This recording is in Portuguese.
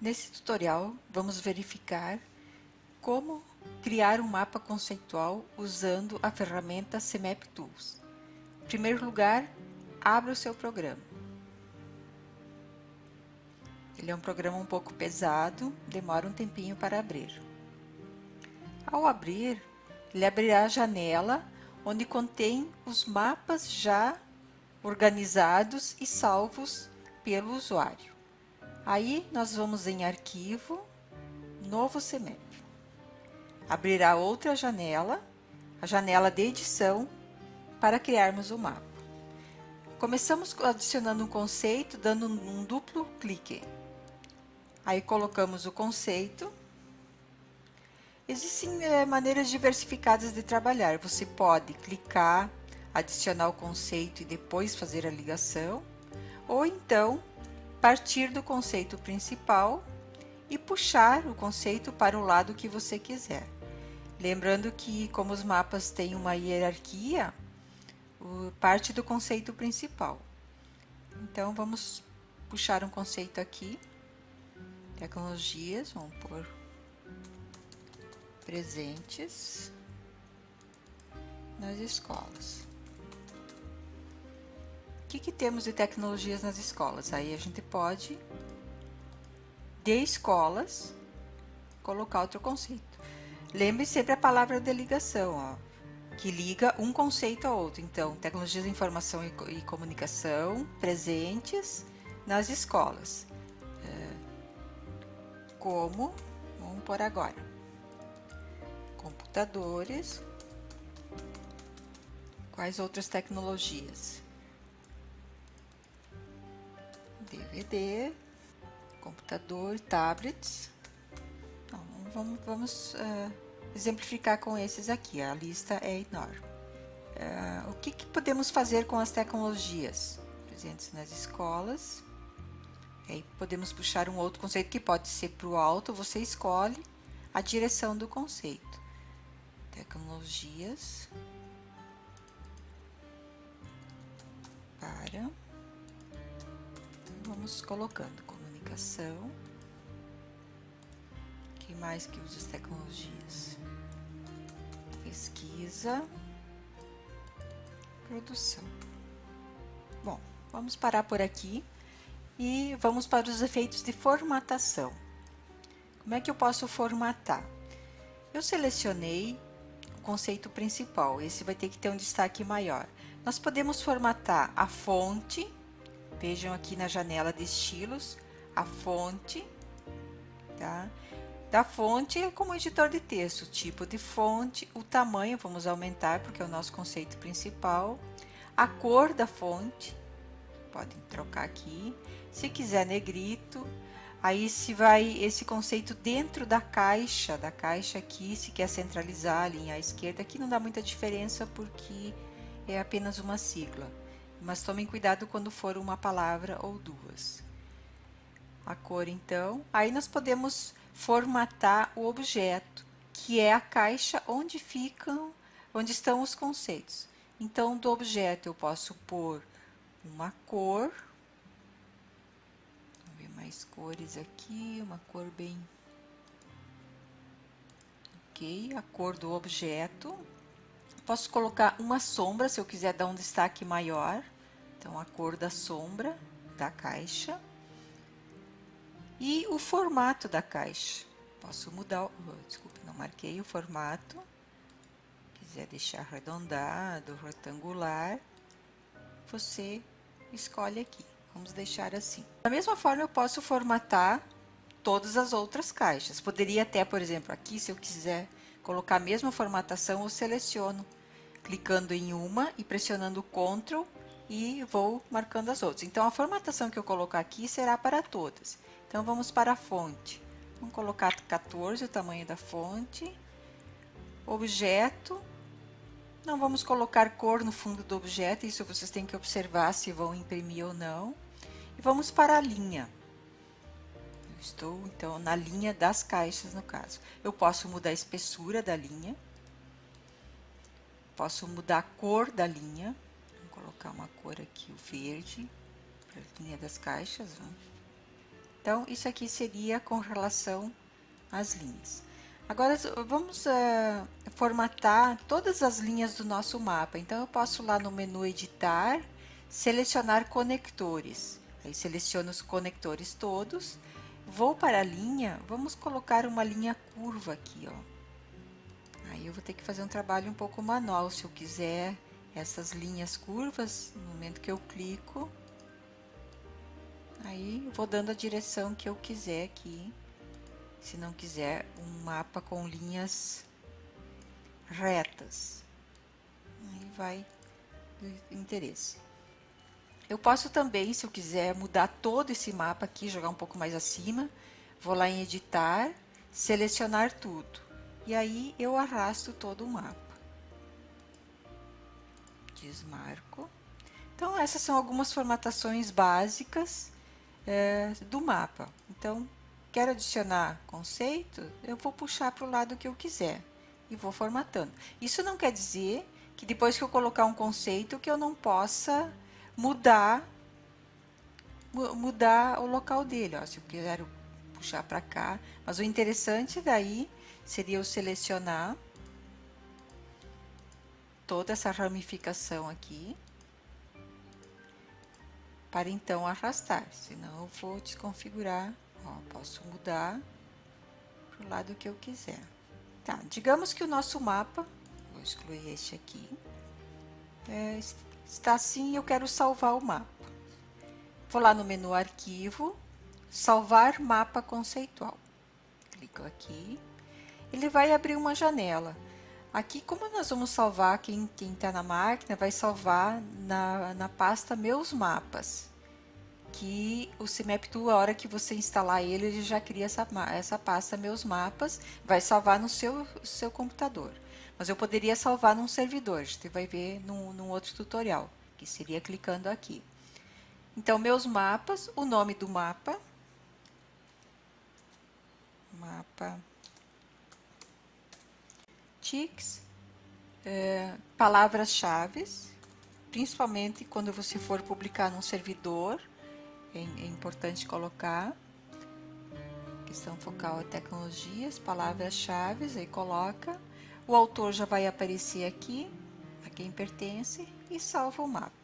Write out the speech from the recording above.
Nesse tutorial, vamos verificar como criar um mapa conceitual usando a ferramenta CMap Tools. Em primeiro lugar, abra o seu programa. Ele é um programa um pouco pesado, demora um tempinho para abrir. Ao abrir, ele abrirá a janela onde contém os mapas já organizados e salvos pelo usuário. Aí nós vamos em Arquivo, Novo CMap. Abrirá outra janela, a janela de edição, para criarmos o mapa. Começamos adicionando um conceito, dando um duplo clique. Aí colocamos o conceito. Existem é, maneiras diversificadas de trabalhar. Você pode clicar, adicionar o conceito e depois fazer a ligação. Ou então, partir do conceito principal e puxar o conceito para o lado que você quiser. Lembrando que, como os mapas têm uma hierarquia, parte do conceito principal. Então, vamos puxar um conceito aqui. Tecnologias, vamos pôr presentes nas escolas que, que temos de tecnologias nas escolas? Aí a gente pode, de escolas, colocar outro conceito. Lembre sempre a palavra de ligação, ó, que liga um conceito ao outro. Então, tecnologias de informação e, e comunicação presentes nas escolas. É, como, vamos por agora, computadores, quais outras tecnologias? DVD, computador, tablets. Então, vamos, vamos uh, exemplificar com esses aqui, a lista é enorme. Uh, o que, que podemos fazer com as tecnologias presentes nas escolas? Aí podemos puxar um outro conceito que pode ser para o alto, você escolhe a direção do conceito. Tecnologias vamos colocando comunicação. Quem mais que usa as tecnologias? Pesquisa. Produção. Bom, vamos parar por aqui e vamos para os efeitos de formatação. Como é que eu posso formatar? Eu selecionei o conceito principal, esse vai ter que ter um destaque maior. Nós podemos formatar a fonte, Vejam aqui na janela de estilos a fonte, tá? Da fonte é como editor de texto, tipo de fonte, o tamanho, vamos aumentar porque é o nosso conceito principal, a cor da fonte, podem trocar aqui, se quiser negrito, aí se vai esse conceito dentro da caixa, da caixa aqui, se quer centralizar a linha à esquerda, aqui não dá muita diferença porque é apenas uma sigla mas tomem cuidado quando for uma palavra ou duas. A cor, então, aí nós podemos formatar o objeto, que é a caixa onde ficam, onde estão os conceitos. Então, do objeto eu posso pôr uma cor, vamos ver mais cores aqui, uma cor bem... Ok, a cor do objeto, Posso colocar uma sombra, se eu quiser dar um destaque maior. Então, a cor da sombra da caixa. E o formato da caixa. Posso mudar, oh, desculpe, não marquei o formato. Quiser deixar arredondado, retangular, você escolhe aqui. Vamos deixar assim. Da mesma forma, eu posso formatar todas as outras caixas. Poderia até, por exemplo, aqui, se eu quiser colocar a mesma formatação, eu seleciono clicando em uma e pressionando Ctrl e vou marcando as outras. Então, a formatação que eu colocar aqui será para todas. Então, vamos para a fonte. Vamos colocar 14, o tamanho da fonte. Objeto. Não vamos colocar cor no fundo do objeto, isso vocês têm que observar se vão imprimir ou não. E vamos para a linha. Estou, então, na linha das caixas, no caso. Eu posso mudar a espessura da linha. Posso mudar a cor da linha. Vou colocar uma cor aqui, o verde, para a linha das caixas. Ó. Então, isso aqui seria com relação às linhas. Agora, vamos uh, formatar todas as linhas do nosso mapa. Então, eu posso lá no menu Editar, selecionar conectores. Aí, seleciono os conectores todos. Vou para a linha, vamos colocar uma linha curva aqui, ó. Aí, eu vou ter que fazer um trabalho um pouco manual, se eu quiser essas linhas curvas, no momento que eu clico, Aí vou dando a direção que eu quiser aqui. Se não quiser um mapa com linhas retas. Aí vai do interesse. Eu posso também, se eu quiser, mudar todo esse mapa aqui, jogar um pouco mais acima. Vou lá em editar, selecionar tudo. E aí eu arrasto todo o mapa. Desmarco. Então, essas são algumas formatações básicas é, do mapa. Então, quero adicionar conceito, eu vou puxar para o lado que eu quiser e vou formatando. Isso não quer dizer que depois que eu colocar um conceito que eu não possa mudar mudar o local dele, ó, se eu quiser puxar para cá, mas o interessante daí seria eu selecionar toda essa ramificação aqui para então arrastar, senão eu vou desconfigurar, ó, posso mudar para o lado que eu quiser. Tá, digamos que o nosso mapa, vou excluir este aqui, é, está assim eu quero salvar o mapa. Vou lá no menu arquivo, salvar mapa conceitual. Clico aqui, ele vai abrir uma janela. Aqui, como nós vamos salvar, quem está na máquina vai salvar na, na pasta Meus Mapas, que o CIMAP2, a hora que você instalar ele, ele já cria essa, essa pasta Meus Mapas, vai salvar no seu, seu computador. Mas eu poderia salvar num servidor, gente vai ver num, num outro tutorial, que seria clicando aqui. Então, Meus Mapas, o nome do mapa, mapa. Tics, é, palavras-chave, principalmente quando você for publicar num servidor, é, é importante colocar. Questão focal e tecnologias, palavras-chave, aí coloca, o autor já vai aparecer aqui, a quem pertence, e salva o mapa.